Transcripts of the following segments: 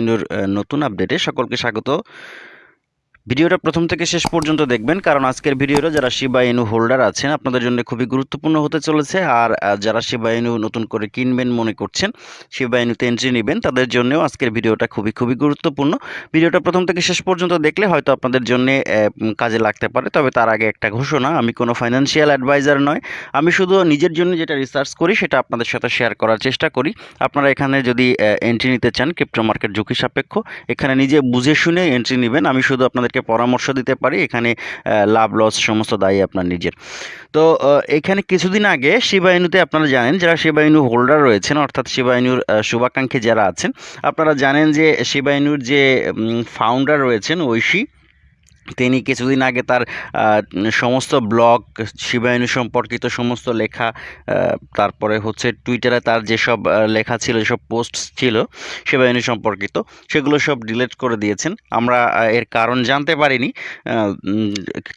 ইনুর নতুন আপডেটে সকলকে স্বাগত। ভিডিওটা প্রথম থেকে শেষ পর্যন্ত দেখবেন, কারণ আজকের ভিডিওটা যারা শিবা ইনু হোল্ডার আছেন, আপনাদের জন্য খুবই গুরুত্বপূর্ণ হতে চলেছে। আর যারা শিবা ইনু নতুন করে কিনবেন মনে করছেন শিবা ইনুতে এন্ট্রি নেবেন, তাদের জন্যও আজকের ভিডিওটা খুবই খুবই গুরুত্বপূর্ণ। ভিডিওটা প্রথম থেকে শেষ পর্যন্ত দেখলে হয়তো আপনাদের জন্য কাজে লাগতে পারে। তবে তার আগে একটা ঘোষণা, আমি কোনো ফাইন্যান্সিয়াল অ্যাডভাইজার নয় আমি শুধু নিজের জন্য যেটা রিসার্চ করি, সেটা আপনাদের সাথে শেয়ার করার চেষ্টা করি। আপনারা এখানে যদি এন্ট্রি নিতে চান ক্রিপ্টো মার্কেট ঝুঁকি সাপেক্ষ, এখানে নিজে বুঝে শুনে এন্ট্রি নেবেন। আমি শুধু আপনাদেরকে পরামর্শ দিতে পারি, এখানে লাভ লস সমস্ত দায়ী আপনার নিজের। তো এখানে কিছুদিন আগে শিবাইনুতে আপনারা জানেন যারা শিবাইনু হোল্ডার রয়েছেন, অর্থাৎ শিবাইনুর শুভাকাঙ্ক্ষী যারা আছেন, আপনারা জানেন যে শিবাইনুর যে ফাউন্ডার রয়েছেন ঐশী তিনি কিছুদিন আগে তার সমস্ত ব্লগ, শিবায়নু সম্পর্কিত সমস্ত লেখা তারপরে হচ্ছে টুইটারে তার যেসব লেখা ছিল, যেসব পোস্ট ছিল শিবায়নু সম্পর্কিত, সেগুলো সব ডিলিট করে দিয়েছেন। আমরা এর কারণ জানতে পারিনি।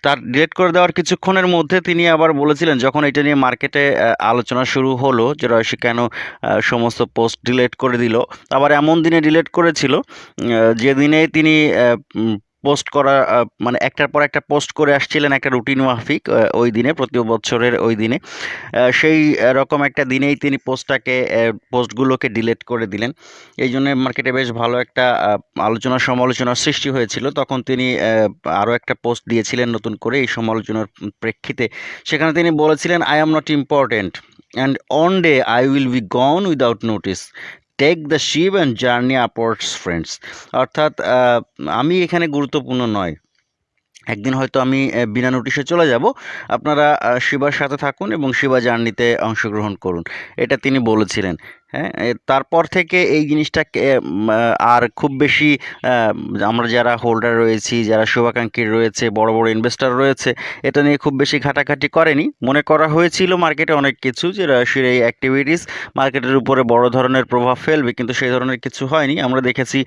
তার ডিলেট করে দেওয়ার কিছুক্ষণের মধ্যে তিনি আবার বলেছিলেন, যখন এটা নিয়ে মার্কেটে আলোচনা শুরু হলো যে রয়সী কেন সমস্ত পোস্ট ডিলিট করে দিল, আবার এমন দিনে ডিলেট করেছিল যেদিনে তিনি পোস্ট করা মানে একটার পর একটা পোস্ট করে আসছিলেন একটা রুটিন মাফিক ওই দিনে প্রতি বছরের ওই দিনে। সেই রকম একটা দিনেই তিনি পোস্টটাকে পোস্টগুলোকে ডিলিট করে দিলেন। এই জন্য মার্কেটে বেশ ভালো একটা আলোচনা সমালোচনার সৃষ্টি হয়েছিল। তখন তিনি আরও একটা পোস্ট দিয়েছিলেন নতুন করে এই সমালোচনার প্রেক্ষিতে। সেখানে তিনি বলেছিলেন I am not important and one day I will be gone without notice take the ship and journey upwards friends অর্থাৎ আমি এখানে গুরুত্বপূর্ণ নয়। একদিন হয়তো আমি বিনা নোটিশে চলে যাব। আপনারা শিবার সাথে থাকুন এবং শিবা জার্নিতে অংশগ্রহণ করুন। এটা তিনি বলেছিলেন। হ্যাঁ? তারপর থেকে এই আহ, আর খুব বেশি আমরা যারা হোল্ডার রয়েছি যারা শুভাকাঙ্ক্ষী রয়েছে বড় বড় ইনভেস্টর রয়েছে এটা নিয়ে খুব বেশি ঘাটাঘাটি করেনি। মনে করা হয়েছিল মার্কেটে অনেক কিছু যে রয়সির এই অ্যাক্টিভিটিস মার্কেটের উপরে বড় ধরনের প্রভাব ফেলবে কিন্তু সেই ধরনের কিছু হয়নি। আমরা দেখেছি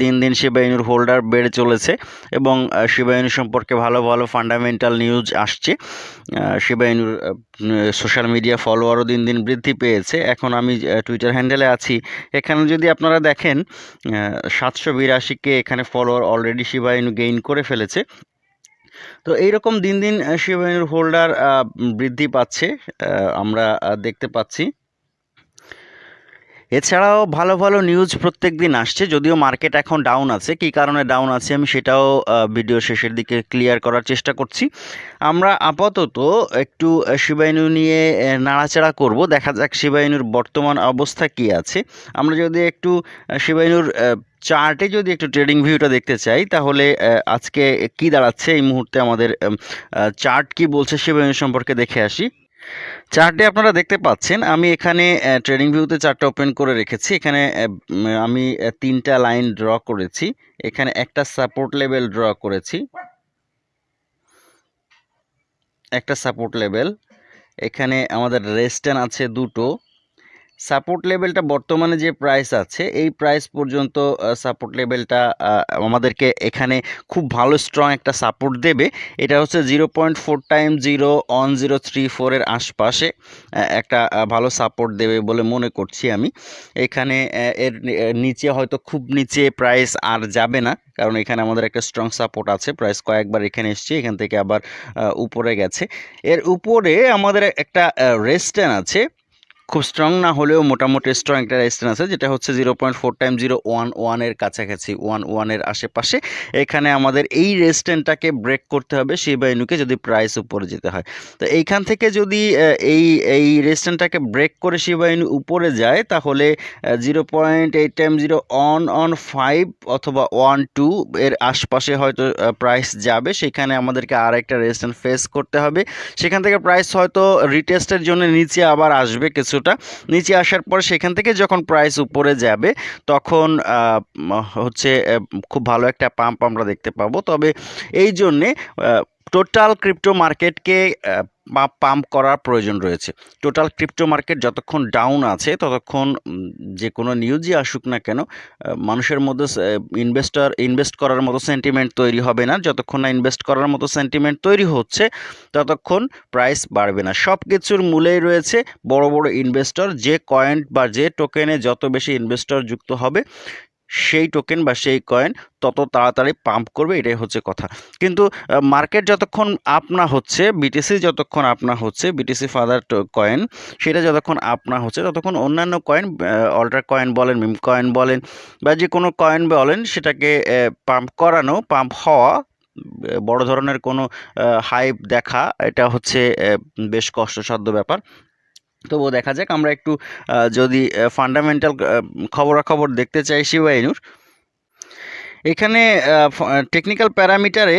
দিন দিন শিবাইনুর হোল্ডার বেড়ে চলেছে এবং আহ, সম্পর্কে ভালো ভালো ফান্ডামেন্টাল নিউজ আসছে। আহ, শিবাইনুর সোশ্যাল মিডিয়া ফলোয়ারও দিন দিন বৃদ্ধি পেয়েছে। এখন আমি টুইটার হ্যান্ডেলে আছি। এখানে যদি আপনারা দেখেন সাতশো বিরাশিকে এখানে ফলোয়ার অলরেডি শিবায়নু গেইন করে ফেলেছে। তো এইরকম দিন দিন শিবায়নুর হোল্ডার বৃদ্ধি পাচ্ছে আমরা দেখতে পাচ্ছি। এছাড়াও ভালো ভালো নিউজ প্রত্যেক দিন আসছে, যদিও মার্কেট এখন ডাউন আছে। কী কারণে ডাউন আছে আমি সেটাও ভিডিও শেষের দিকে ক্লিয়ার করার চেষ্টা করছি। আমরা আপাতত একটু শিবাইনু নিয়ে নাড়াচাড়া করব। দেখা যাক শিবাইনুর বর্তমান অবস্থা কী আছে। আমরা যদি একটু শিবাইনুর চার্টে যদি একটু ট্রেডিং ভিউটা দেখতে চাই, তাহলে আজকে কি দাঁড়াচ্ছে এই মুহূর্তে আমাদের চার্ট কি বলছে, শিবাইনু সম্পর্কে দেখে আসি। চার্টে আপনারা দেখতে পাচ্ছেন। আমি এখানে ট্রেডিং ভিউতে চার্টটা ওপেন করে রেখেছি। এখানে আমি তিনটা লাইন ড্র করেছি। এখানে একটা সাপোর্ট লেভেল ড্র করেছি। একটা সাপোর্ট লেভেল এখানে আমাদের রেস্টেন আছে দুটো। সাপোর্ট লেভেলটা বর্তমানে যে প্রাইস আছে, এই প্রাইস পর্যন্ত সাপোর্ট লেভেলটা আমাদেরকে এখানে খুব ভালো স্ট্রং একটা সাপোর্ট দেবে। এটা হচ্ছে zero point four time zero one zero three ফোরের আশপাশে একটা ভালো সাপোর্ট দেবে বলে মনে করছি আমি। এখানে এর নিচে হয়তো খুব নিচে প্রাইস আর যাবে না, কারণ এখানে আমাদের একটা স্ট্রং সাপোর্ট আছে। প্রাইস কয়েকবার এখানে এসছে, এখান থেকে আবার উপরে গেছে। এর উপরে আমাদের একটা রেস্টেন আছে খুব স্ট্রং না হলেও মোটামুটি স্ট্রং একটা রেজিস্ট্যান্স আছে, যেটা হচ্ছে zero point four time zero one ওয়ানের কাছাকাছি ওয়ান ওয়ানের আশেপাশে। এখানে আমাদের এই রেজিস্ট্যান্টটাকে ব্রেক করতে হবে সেই বাইনুকে যদি প্রাইস উপরে যেতে হয়। তো এইখান থেকে যদি এই এই রেজিস্ট্যান্টটাকে ব্রেক করে শিবাইনু উপরে যায়, তাহলে zero point eight time zero one one five অথবা ওয়ান টু এর আশপাশে হয়তো প্রাইস যাবে। সেখানে আমাদেরকে আর একটা রেজিস্ট্যান্ট ফেস করতে হবে। সেখান থেকে প্রাইস হয়তো রিটেস্টের জন্য নিচে আবার আসবে কিছুটা নিচে আসার পর সেখান থেকে যখন প্রাইস উপরে যাবে, তখন হচ্ছে খুব ভালো একটা পাম্প আমরা দেখতে পাবো। তবে এই জন্যে টোটাল ক্রিপ্টো মার্কেটকে পাম্প করার প্রয়োজন রয়েছে। টোটাল ক্রিপ্টো মার্কেট যতক্ষণ ডাউন আছে, ততক্ষণ যে কোনো নিউজই আসুক না কেন মানুষের মধ্যে ইনভেস্টর ইনভেস্ট করার মতো সেন্টিমেন্ট তৈরি হবে না। যতক্ষণ না ইনভেস্ট করার মতো সেন্টিমেন্ট তৈরি হচ্ছে, ততক্ষণ প্রাইস বাড়বে না। সব কিছুর মূলেই রয়েছে বড় বড় ইনভেস্টর যে কয়েন বা যে টোকেনে যত বেশি ইনভেস্টর যুক্ত হবে সেই টোকেন বা সেই কয়েন তত তাড়াতাড়ি পাম্প করবে, এটাই হচ্ছে কথা। কিন্তু মার্কেট যতক্ষণ আপ না হচ্ছে বিটিসি যতক্ষণ আপ না হচ্ছে বিটিসি ফাদার কয়েন সেটা যতক্ষণ আপ না হচ্ছে, ততক্ষণ অন্যান্য কয়েন অল্টার কয়েন বলেন মিম কয়েন বলেন, বা যে কোনো কয়েন বলেন, সেটাকে পাম্প করানো পাম্প হওয়া বড় ধরনের কোনো হাইপ দেখা, এটা হচ্ছে বেশ কষ্টসাধ্য ব্যাপার। তবুও দেখা যাক, আমরা একটু যদি ফান্ডামেন্টাল খবরাখবর দেখতে চাই শিবাইনুর। এখানে টেকনিক্যাল প্যারামিটারে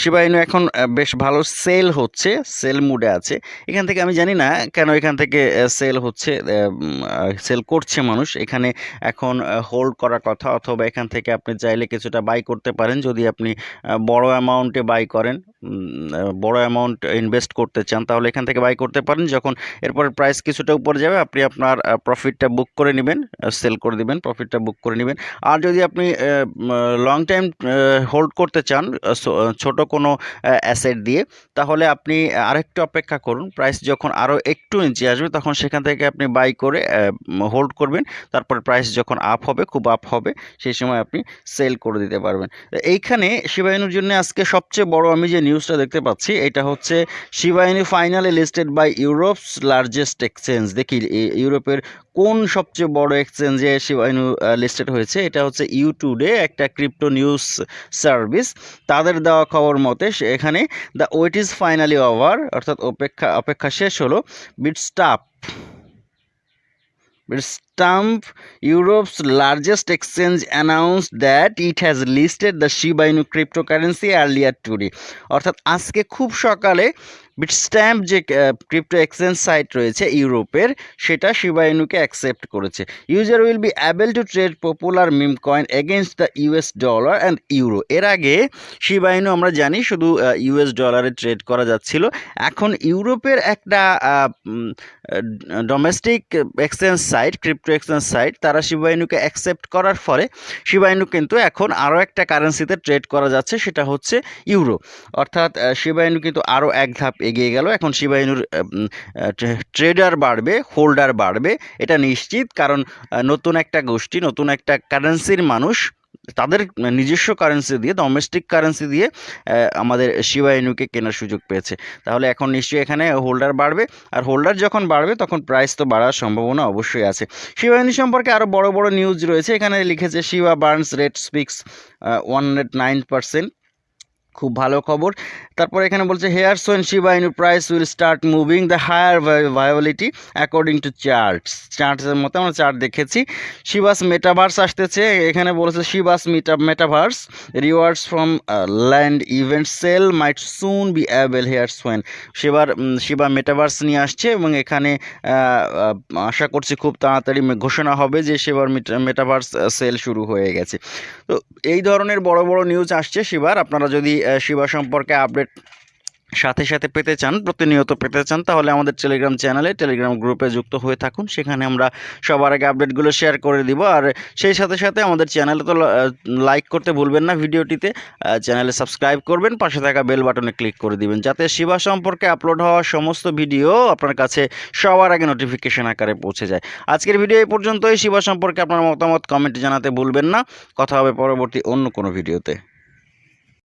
শিবা ইনু এখন বেশ ভালো সেল হচ্ছে সেল মুডে আছে। এখান থেকে আমি জানি না কেন এখান থেকে সেল হচ্ছে সেল করছে মানুষ। এখানে এখন হোল্ড করার কথা, অথবা এখান থেকে আপনি চাইলে কিছুটা বাই করতে পারেন, যদি আপনি বড় অ্যামাউন্টে বাই করেন। বড় অ্যামাউন্ট ইনভেস্ট করতে চান, তাহলে এখান থেকে বাই করতে পারেন। যখন এরপর প্রাইস কিছুটা উপরে যাবে, আপনি আপনার প্রফিটটা বুক করে নেবেন সেল করে দিবেন প্রফিটটা বুক করে নেবেন। আর যদি আপনি লং টাইম হোল্ড করতে চান ছোট কোনো অ্যাসেট দিয়ে, তাহলে আপনি আরেকটু অপেক্ষা করুন। প্রাইস যখন আরও একটু নিচে আসবে, তখন সেখান থেকে আপনি বাই করে হোল্ড করবেন। তারপর প্রাইস যখন আপ হবে, খুব আপ হবে, সেই সময় আপনি সেল করে দিতে পারবেন। এইখানে শিবাইনুর জন্য আজকে সবচেয়ে বড় আমি যে নিউজটা দেখতে পাচ্ছি, এটা হচ্ছে Shiba Inu finally listed by Europe's largest exchange দেখি ইউরোপের কোন সবচেয়ে বড় এক্সচেঞ্জে শিবাইনু লিস্টেড হয়েছে? এটা হচ্ছে ইউটুডে একটা ক্রিপ্টো নিউজ সার্ভিস তাদের দেওয়া খবর মতে এখানে the wait is finally over অর্থাৎ অপেক্ষা অপেক্ষা শেষ হলো Bitstamp Europe's largest exchange announce that it has listed the cryptocurrency earlier today অর্থাৎ আজকে খুব সকালে বিটস্ট্যাম্প যে ক্রিপ্টো এক্সচেঞ্জ সাইট রয়েছে ইউরোপের সেটা শিবা ইনুকে অ্যাকসেপ্ট করেছে। User will be able to trade popular meme coin against the US dollar and euro এর আগে শিবা ইনু আমরা জানি শুধু ইউএস ডলারে ট্রেড করা যাচ্ছিল। এখন ইউরোপের একটা domestic exchange site crypto exchange site তারা শিবা ইনুকে অ্যাকসেপ্ট করার ফলে শিবা ইনু কিন্তু এখন আরও একটা কারেন্সিতে ট্রেড করা যাচ্ছে সেটা হচ্ছে ইউরো অর্থাৎ আহ, শিবা ইনু কিন্তু আরও এক ধাপ এগিয়ে গেল। এখন শিবা ইনুর ট্রেডার বাড়বে, হোল্ডার বাড়বে, এটা নিশ্চিত কারণ নতুন একটা গোষ্ঠী, নতুন একটা কারেন্সির মানুষ, তাদের নিজস্ব কারেন্সি দিয়ে ডোমেস্টিক কারেন্সি দিয়ে আমাদের শিবা ইনুকে কেনার সুযোগ পেয়েছে। তাহলে এখন নিশ্চয়ই এখানে হোল্ডার বাড়বে, আর হোল্ডার যখন বাড়বে, তখন প্রাইস তো বাড়ার সম্ভাবনা অবশ্যই আছে। শিবাইনু সম্পর্কে আরও বড় বড় নিউজ রয়েছে। এখানে লিখেছে, Shiba burns rate spikes one hundred nine percent খুব ভালো খবর। তারপর এখানে বলছে here's when Shiba Inu price will start moving the higher volatility according to charts চার্টসের মতো আমরা চার্ট দেখেছি। শিবাস মেটাভার্স আসতেছে। এখানে বলেছে Shiba's meta metaverse rewards from land event sale might soon be avail here's when শিবার Shiba metaverse নিয়ে আসছে এবং এখানে আহ, আহ, আশা করছি খুব তাড়াতাড়ি ঘোষণা হবে যে শিবার মেটাভার্স সেল শুরু হয়ে গেছে। তো এই ধরনের বড় বড় নিউজ আসছে শিবার আপনারা যদি শিবা সম্পর্কে আপডেট সাথে সাথে পেতে চান, প্রতিনিয়ত পেতে চান, তাহলে আমাদের টেলিগ্রাম চ্যানেলে টেলিগ্রাম গ্রুপে যুক্ত হয়ে থাকুন। সেখানে আমরা সবার আগে আপডেটগুলো শেয়ার করে দিব। আর সেই সাথে সাথে আমাদের চ্যানেলে তো লাইক করতে ভুলবেন না ভিডিওটিতে। চ্যানেলে সাবস্ক্রাইব করবেন, পাশে থাকা বেল বাটনে ক্লিক করে দিবেন, যাতে শিবা সম্পর্কে আপলোড হওয়া সমস্ত ভিডিও আপনার কাছে সবার আগে নোটিফিকেশন আকারে পৌঁছে যায়। আজকের ভিডিও এই পর্যন্তই। শিবা সম্পর্কে আপনার মতামত কমেন্টে জানাতে ভুলবেন না। কথা হবে পরবর্তী অন্য কোনো ভিডিওতে